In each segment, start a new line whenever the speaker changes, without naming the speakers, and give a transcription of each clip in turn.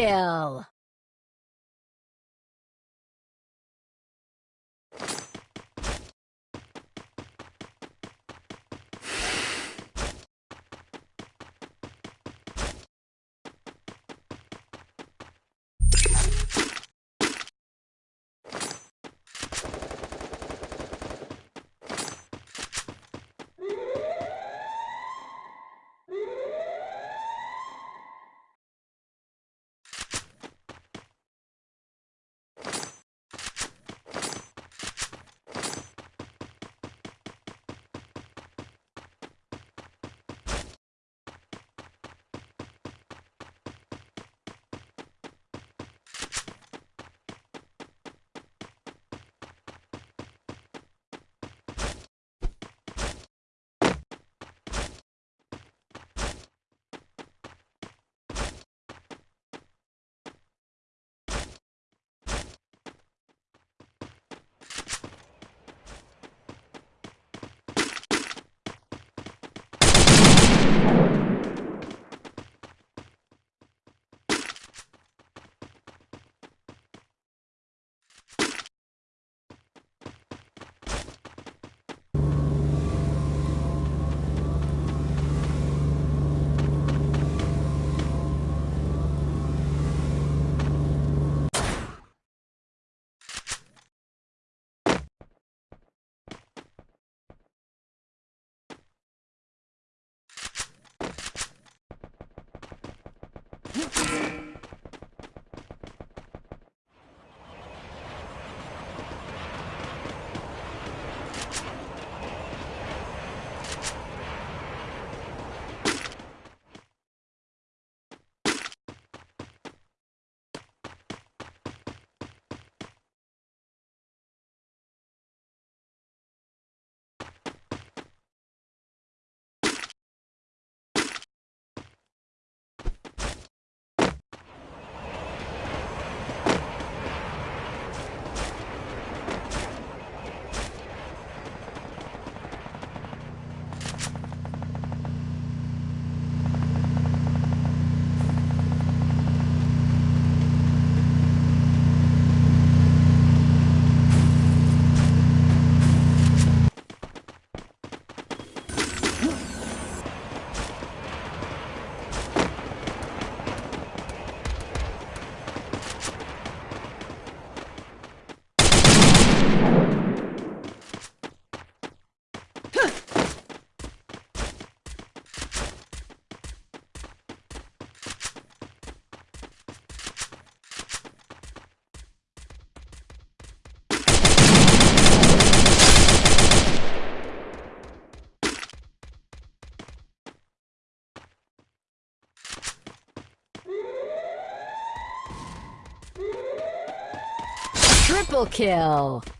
kill! Triple kill!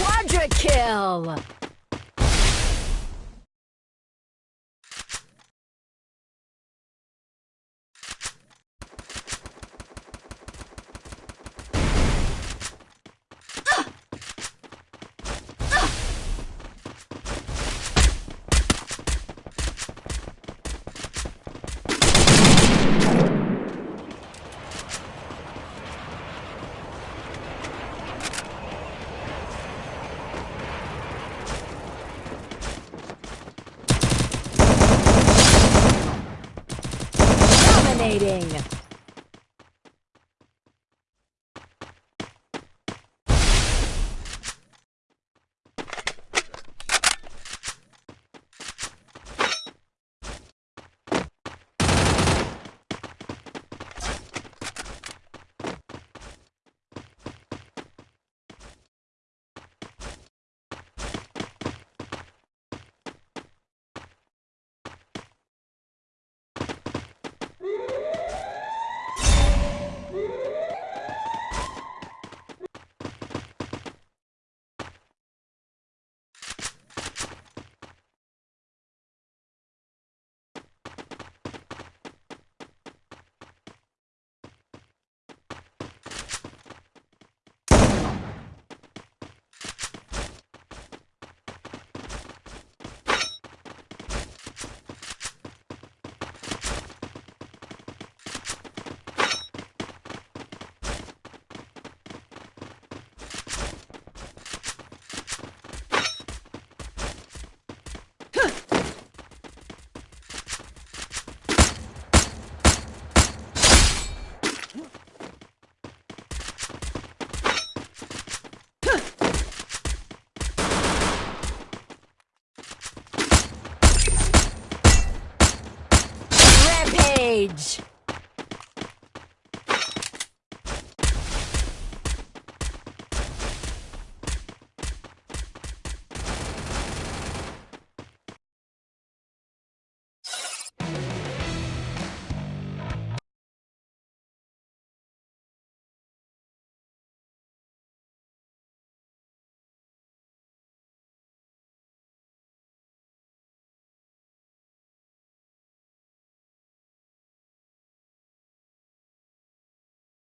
Quadra kill! Dominating!